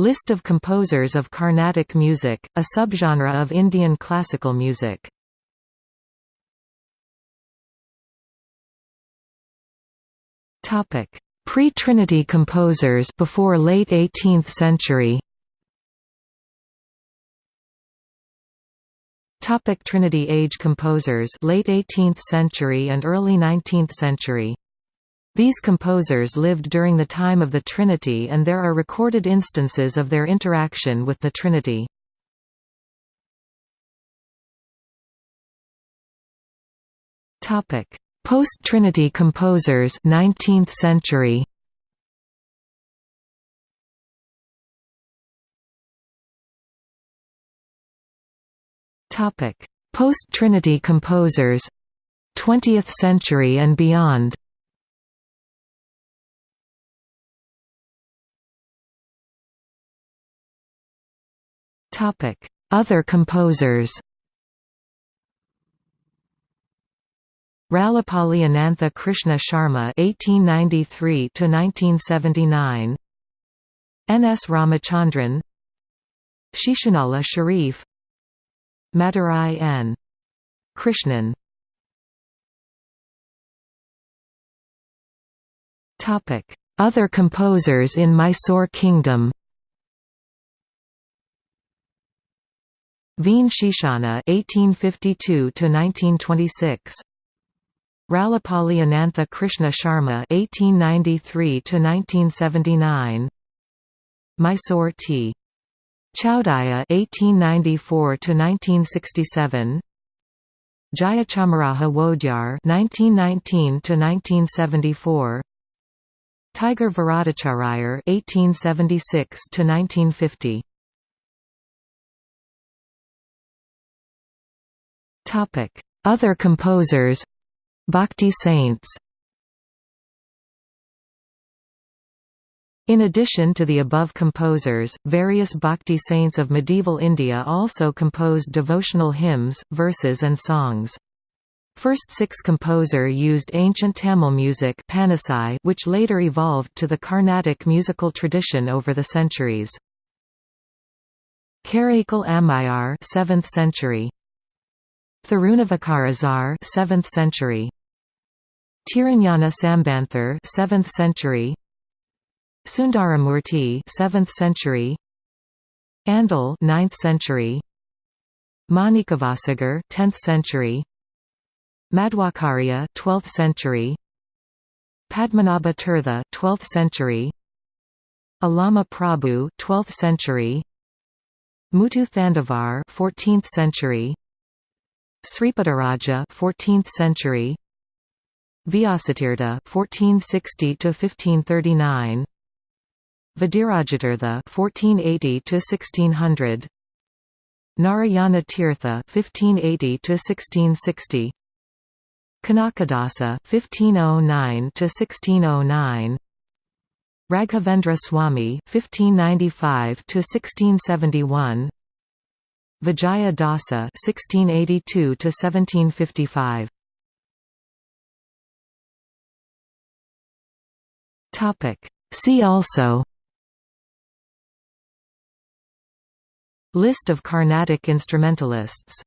List of composers of Carnatic music, a subgenre of Indian classical music. Topic: Pre-Trinity composers before late 18th century. Topic Trinity Age composers late 18th century and early 19th century these composers lived during the time of the Trinity and there are recorded instances of their interaction with the Trinity. Post-Trinity composers 19th century. Post-Trinity composers 20th century and beyond Other composers Rallapalli Anantha Krishna Sharma (1893–1979), N. S. Ramachandran, Shishunala Sharif, Madurai N. Krishnan. Topic: Other composers in Mysore Kingdom. Veen Shishana (1852–1926), Rallapalli Anantha Krishna Sharma (1893–1979), Mysore T. Chowdaya (1894–1967), Jayachamaraja Wodyar (1919–1974), Tiger Varadachariar (1876–1950). Other composers Bhakti saints In addition to the above composers, various bhakti saints of medieval India also composed devotional hymns, verses and songs. First six composer used ancient Tamil music which later evolved to the Carnatic musical tradition over the centuries. Karaikal Ammayar 7th century Thirunavukkarasar 7th century. Tirunjana Sambanthar 7th century. Sundaramurti 7th century. Andal 9th century. Manikavasagar 10th century. Madhvacharya 12th century. Padmanabha Tirtha 12th century. Allama Prabhu 12th century. Muthu Thandavar 14th century Sripadaraja 14th century. Vyasatirtha 1460 to 1539 Vadirajatirtha 1480 to 1600 Narayana Tirtha 1580 to 1660 Kanakadasa 1509 to 1609 Raghavendra Swami 1595 to 1671 Vijaya Dasa (1682–1755). Topic. See also. List of Carnatic instrumentalists